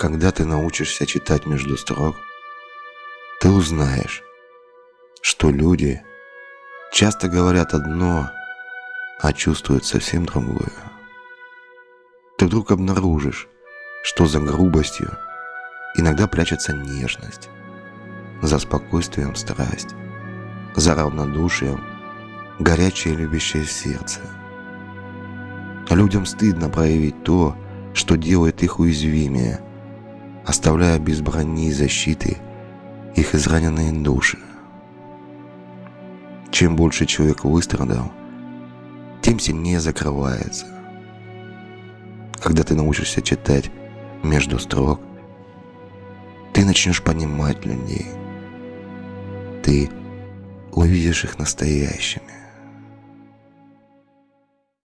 когда ты научишься читать между строк, ты узнаешь, что люди часто говорят одно, а чувствуют совсем другое. Ты вдруг обнаружишь, что за грубостью иногда прячется нежность, за спокойствием страсть, за равнодушием горячее любящее сердце. Людям стыдно проявить то, что делает их уязвимее, оставляя без брони и защиты их израненные души. Чем больше человек выстрадал, тем сильнее закрывается. Когда ты научишься читать между строк, ты начнешь понимать людей. Ты увидишь их настоящими.